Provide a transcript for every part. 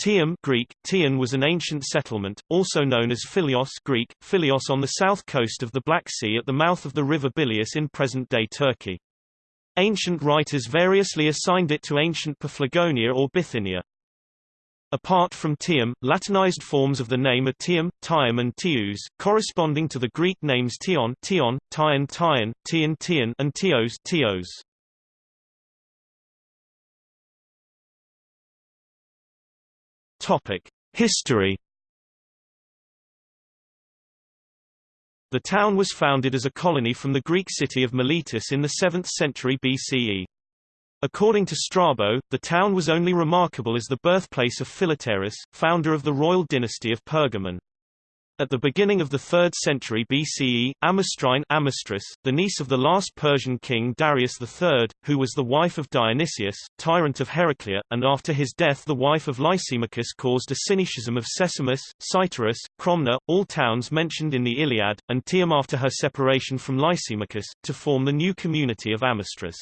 Tium Greek, Tian was an ancient settlement, also known as Filyos Greek, Filyos on the south coast of the Black Sea at the mouth of the river Billaeus in present-day Turkey. Ancient writers variously assigned it to ancient Paphlagonia or Bithynia. Apart from Tium, Latinized forms of the name are Tium, Tium and Tius, corresponding to the Greek names Tion, Tion, Tyon, Tyon, Tian, Tian and Tios, Tios. Topic: History. The town was founded as a colony from the Greek city of Miletus in the 7th century BCE. According to Strabo, the town was only remarkable as the birthplace of Philetaerus, founder of the royal dynasty of Pergamon. At the beginning of the 3rd century BCE, Amastrine Amastris, the niece of the last Persian king Darius III, who was the wife of Dionysius, tyrant of Heraclea, and after his death the wife of Lysimachus caused a syncretism of Sesamus, Cytorus, Cromna, all towns mentioned in the Iliad, and Tium after her separation from Lysimachus, to form the new community of Amastris.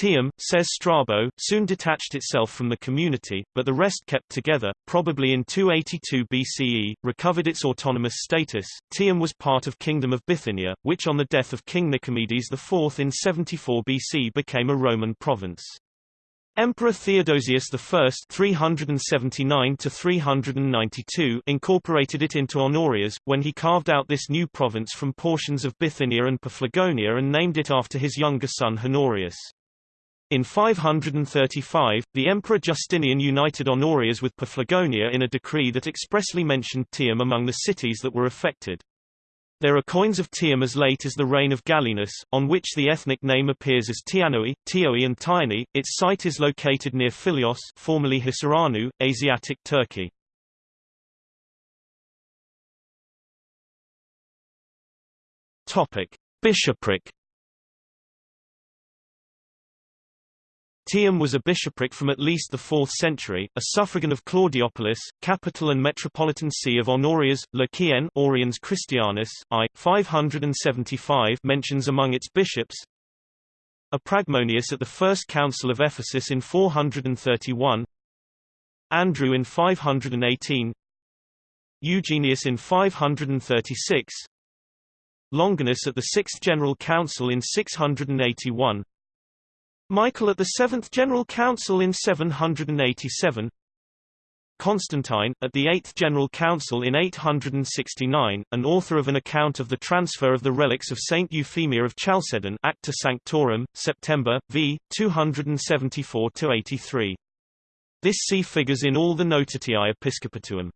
Tium, says Strabo, soon detached itself from the community, but the rest kept together, probably in 282 BCE, recovered its autonomous status. Tium was part of Kingdom of Bithynia, which on the death of King Nicomedes IV in 74 BC became a Roman province. Emperor Theodosius I 379 incorporated it into Honorias, when he carved out this new province from portions of Bithynia and Paphlagonia and named it after his younger son Honorius. In 535, the Emperor Justinian united Honorias with Paphlagonia in a decree that expressly mentioned Tium among the cities that were affected. There are coins of Tium as late as the reign of Gallienus, on which the ethnic name appears as Tianoi, Tioi and Tyani. Its site is located near Filyos formerly Hisarönü, Asiatic Turkey. Bishopric Tium was a bishopric from at least the 4th century, a suffragan of Claudiopolis, capital and metropolitan see of Honorias, Lycian Oriens Christianus, I. 575 mentions among its bishops. A Pragmonius at the First Council of Ephesus in 431 Andrew in 518 Eugenius in 536 Longinus at the Sixth General Council in 681 Michael at the Seventh General Council in 787 Constantine, at the Eighth General Council in 869, and author of an account of the transfer of the relics of Saint Euphemia of Chalcedon Acta Sanctorum, September, v. 274-83. This see figures in all the Notitiae Episcopatuum.